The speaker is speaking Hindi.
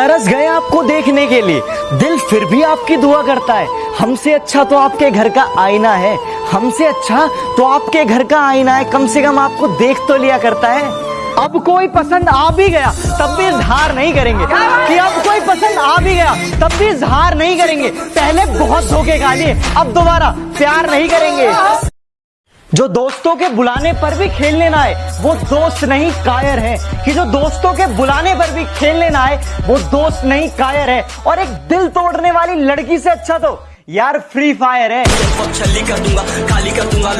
तरस गए आपको देखने के लिए। दिल फिर भी आपकी दुआ करता है। हमसे अच्छा तो आपके घर का आईना है। हमसे अच्छा तो आपके घर का आईना है। कम से कम आपको देख तो लिया करता है। अब कोई पसंद आ भी गया, तब भी इजहार नहीं करेंगे। कि अब कोई पसंद आ भी गया, तब भी इजहार नहीं करेंगे। पहले बहुत धोखे खा लिए अब दोबारा प्यार नहीं करेंगे। जो दोस्तों के बुलाने पर भी खेल लेना है वो दोस्त नहीं कायर है। कि जो दोस्तों के बुलाने पर भी खेल लेना है वो दोस्त नहीं कायर है। और एक दिल तोड़ने वाली लड़की से अच्छा तो यार फ्री फायर है। कर दूँगा